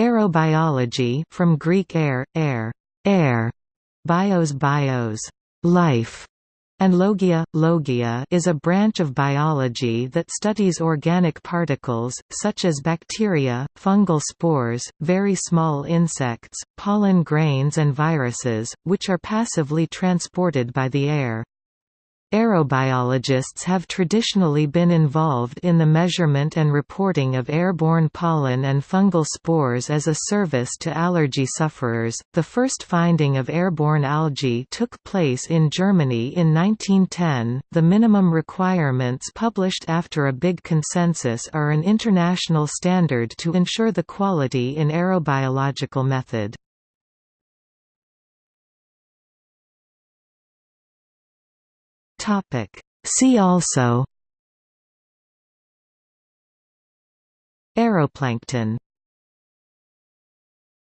Aerobiology from Greek air, air, air, bios bios, life, and logia, logia is a branch of biology that studies organic particles, such as bacteria, fungal spores, very small insects, pollen grains and viruses, which are passively transported by the air. Aerobiologists have traditionally been involved in the measurement and reporting of airborne pollen and fungal spores as a service to allergy sufferers. The first finding of airborne algae took place in Germany in 1910. The minimum requirements published after a big consensus are an international standard to ensure the quality in aerobiological method. Topic. See also Aeroplankton